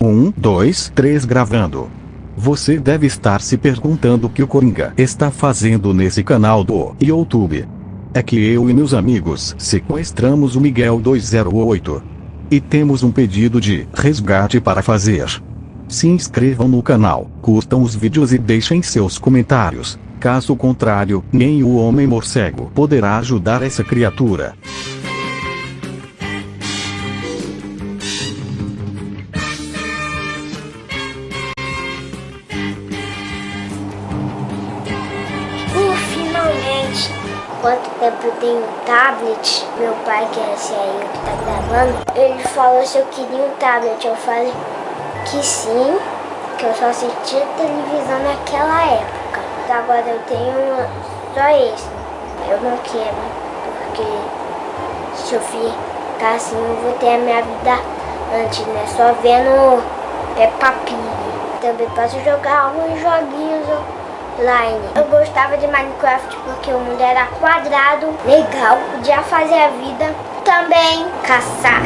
Um, dois, três gravando. Você deve estar se perguntando o que o Coringa está fazendo nesse canal do YouTube. É que eu e meus amigos sequestramos o Miguel 208. E temos um pedido de resgate para fazer. Se inscrevam no canal, curtam os vídeos e deixem seus comentários. Caso contrário, nem o Homem Morcego poderá ajudar essa criatura. Quanto tempo eu tenho um tablet? Meu pai, que é esse aí que tá gravando, ele falou se eu queria um tablet. Eu falei que sim, que eu só assistia televisão naquela época. Agora eu tenho só esse. Eu não quero, porque se eu ficar assim, eu vou ter a minha vida antes, né? Só vendo Peppa Pig. Também posso jogar alguns joguinhos online. Eu gostava de Minecraft porque o mundo era quadrado, legal, podia fazer a vida. Também caçar.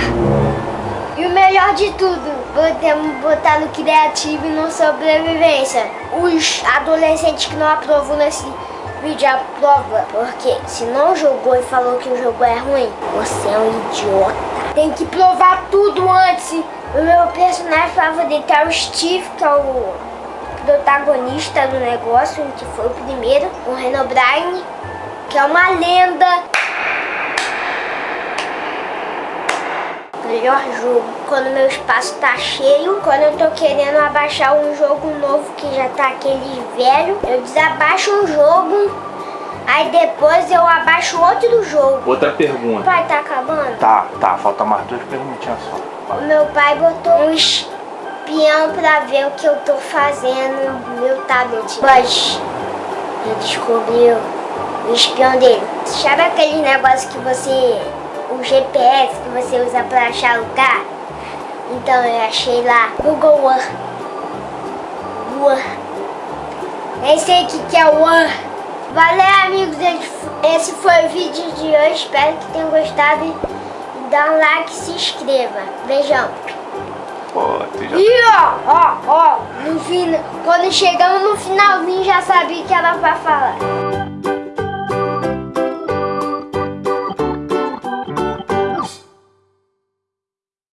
E o melhor de tudo, podemos botar no criativo e no sobrevivência. Os adolescentes que não aprovam nesse vídeo aprovam, porque se não jogou e falou que o jogo é ruim, você é um idiota. Tem que provar tudo antes. O meu personagem favorito é o Steve, que é o protagonista do negócio, que foi o primeiro, o Renobrine, que é uma lenda. Melhor jogo, quando meu espaço tá cheio, quando eu tô querendo abaixar um jogo novo que já tá aquele velho, eu desabaixo um jogo, aí depois eu abaixo outro jogo. Outra pergunta. Pai, tá acabando? Tá, tá, falta mais duas perguntinhas só. O meu pai botou um espião pra ver o que eu tô fazendo no meu tablet. Mas eu descobri o espião dele. Sabe aquele negócio que você... O GPS que você usa pra achar lugar? Então eu achei lá Google. Earth. Nem sei o que, é o Earth. Valeu amigos, esse foi o vídeo de hoje. Espero que tenham gostado. Dá um like e se inscreva. Beijão. Já... E ó, ó, ó, no final, quando chegamos no finalzinho já sabia que ela vai falar.